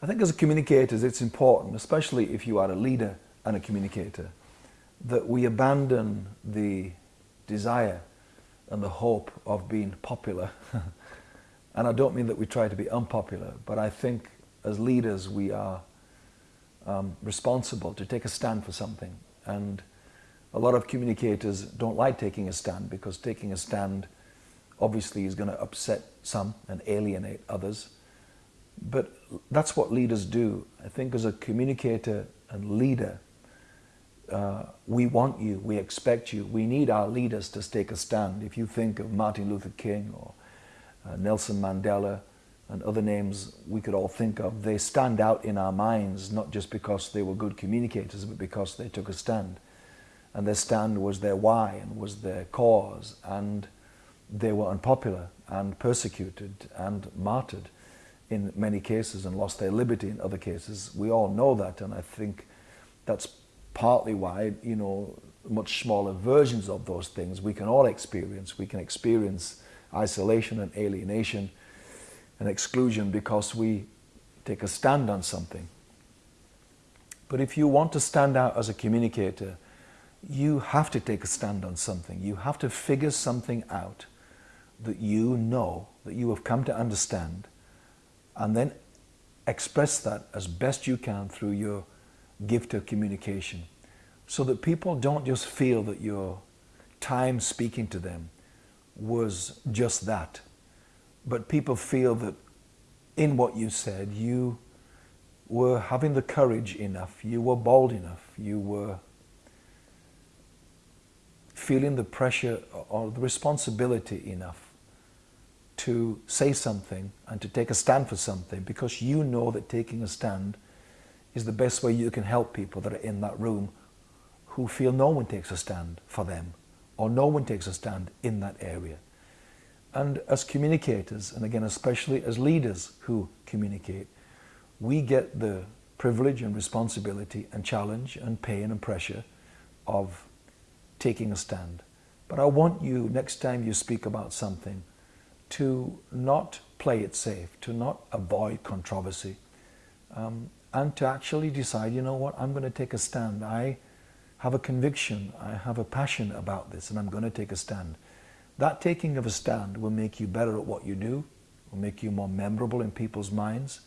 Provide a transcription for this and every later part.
I think as communicators it's important, especially if you are a leader and a communicator, that we abandon the desire and the hope of being popular. and I don't mean that we try to be unpopular, but I think as leaders we are um, responsible to take a stand for something. And a lot of communicators don't like taking a stand because taking a stand obviously is going to upset some and alienate others. But that's what leaders do. I think as a communicator and leader, uh, we want you, we expect you, we need our leaders to take a stand. If you think of Martin Luther King or uh, Nelson Mandela and other names we could all think of, they stand out in our minds not just because they were good communicators, but because they took a stand. And their stand was their why and was their cause, and they were unpopular and persecuted and martyred in many cases and lost their liberty in other cases. We all know that, and I think that's partly why, you know, much smaller versions of those things we can all experience. We can experience isolation and alienation and exclusion because we take a stand on something. But if you want to stand out as a communicator, you have to take a stand on something. You have to figure something out that you know, that you have come to understand, and then express that as best you can through your gift of communication so that people don't just feel that your time speaking to them was just that, but people feel that in what you said, you were having the courage enough, you were bold enough, you were feeling the pressure or the responsibility enough to say something and to take a stand for something because you know that taking a stand is the best way you can help people that are in that room who feel no one takes a stand for them or no one takes a stand in that area. And as communicators, and again especially as leaders who communicate, we get the privilege and responsibility and challenge and pain and pressure of taking a stand. But I want you, next time you speak about something, to not play it safe, to not avoid controversy, um, and to actually decide, you know what, I'm going to take a stand. I have a conviction, I have a passion about this, and I'm going to take a stand. That taking of a stand will make you better at what you do, will make you more memorable in people's minds,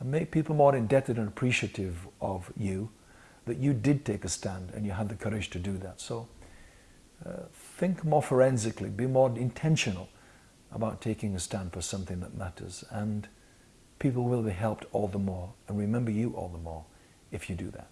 and make people more indebted and appreciative of you that you did take a stand and you had the courage to do that. So uh, think more forensically, be more intentional about taking a stand for something that matters and people will be helped all the more and remember you all the more if you do that.